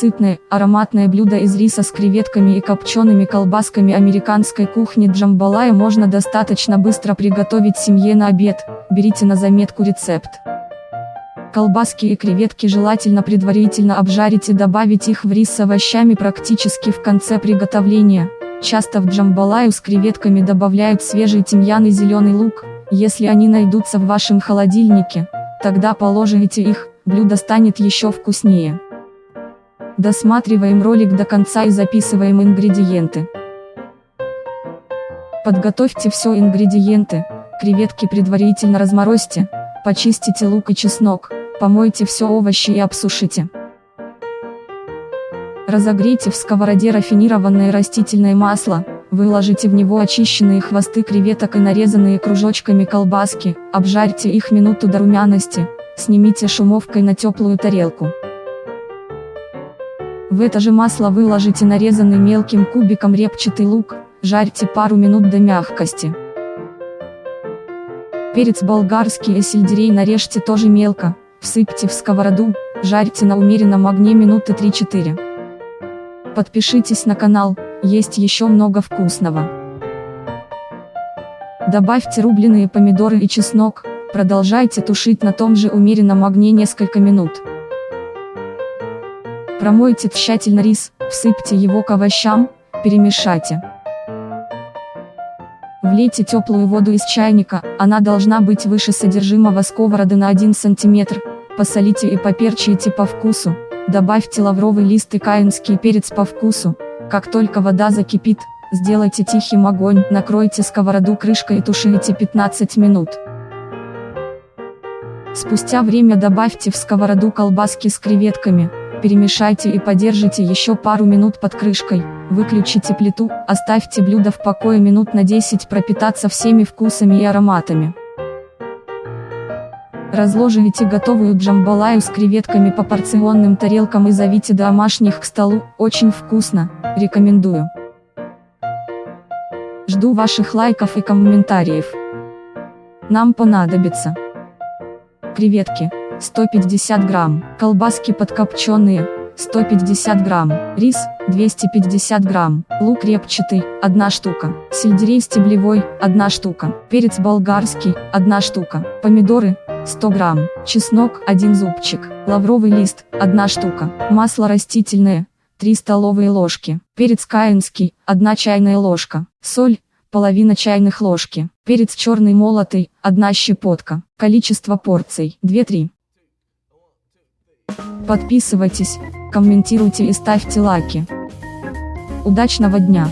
Сытное, ароматное блюдо из риса с креветками и копчеными колбасками американской кухни джамбалая можно достаточно быстро приготовить семье на обед, берите на заметку рецепт. Колбаски и креветки желательно предварительно обжарить и добавить их в рис с овощами практически в конце приготовления. Часто в джамбалаю с креветками добавляют свежий тимьян и зеленый лук, если они найдутся в вашем холодильнике, тогда положите их, блюдо станет еще вкуснее. Досматриваем ролик до конца и записываем ингредиенты. Подготовьте все ингредиенты, креветки предварительно разморозьте, почистите лук и чеснок, помойте все овощи и обсушите. Разогрейте в сковороде рафинированное растительное масло, выложите в него очищенные хвосты креветок и нарезанные кружочками колбаски, обжарьте их минуту до румяности, снимите шумовкой на теплую тарелку. В это же масло выложите нарезанный мелким кубиком репчатый лук, жарьте пару минут до мягкости. Перец болгарский и сельдерей нарежьте тоже мелко, всыпьте в сковороду, жарьте на умеренном огне минуты 3-4. Подпишитесь на канал, есть еще много вкусного. Добавьте рубленые помидоры и чеснок, продолжайте тушить на том же умеренном огне несколько минут. Промойте тщательно рис, всыпьте его к овощам, перемешайте. Влейте теплую воду из чайника, она должна быть выше содержимого сковороды на 1 см, посолите и поперчите по вкусу, добавьте лавровый лист и каинский перец по вкусу, как только вода закипит, сделайте тихим огонь, накройте сковороду крышкой и тушите 15 минут. Спустя время добавьте в сковороду колбаски с креветками, перемешайте и подержите еще пару минут под крышкой, выключите плиту, оставьте блюдо в покое минут на 10 пропитаться всеми вкусами и ароматами. Разложите готовую джамбалаю с креветками по порционным тарелкам и зовите домашних к столу, очень вкусно, рекомендую. Жду ваших лайков и комментариев. Нам понадобится креветки 150 грамм, колбаски подкопченые, 150 грамм, рис, 250 грамм, лук репчатый, 1 штука, сельдерей стеблевой, 1 штука, перец болгарский, 1 штука, помидоры, 100 грамм, чеснок, 1 зубчик, лавровый лист, 1 штука, масло растительное, 3 столовые ложки, перец каинский, 1 чайная ложка, соль, половина чайных ложки, перец черный молотый, 1 щепотка, количество порций, 2-3. Подписывайтесь, комментируйте и ставьте лайки. Удачного дня!